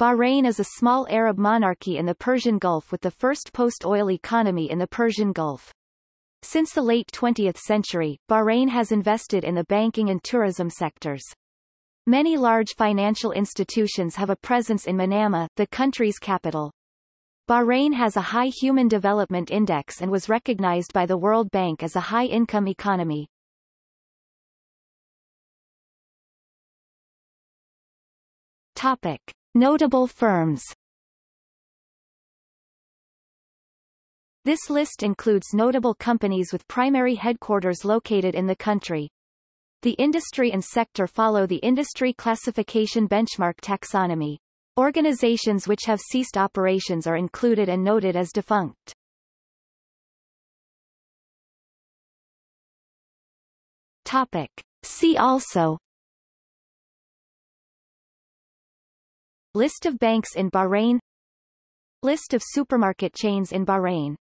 Bahrain is a small Arab monarchy in the Persian Gulf with the first post-oil economy in the Persian Gulf. Since the late 20th century, Bahrain has invested in the banking and tourism sectors. Many large financial institutions have a presence in Manama, the country's capital. Bahrain has a high Human Development Index and was recognized by the World Bank as a high-income economy. Topic. Notable firms This list includes notable companies with primary headquarters located in the country. The industry and sector follow the industry classification benchmark taxonomy. Organizations which have ceased operations are included and noted as defunct. Topic. See also List of banks in Bahrain. List of supermarket chains in Bahrain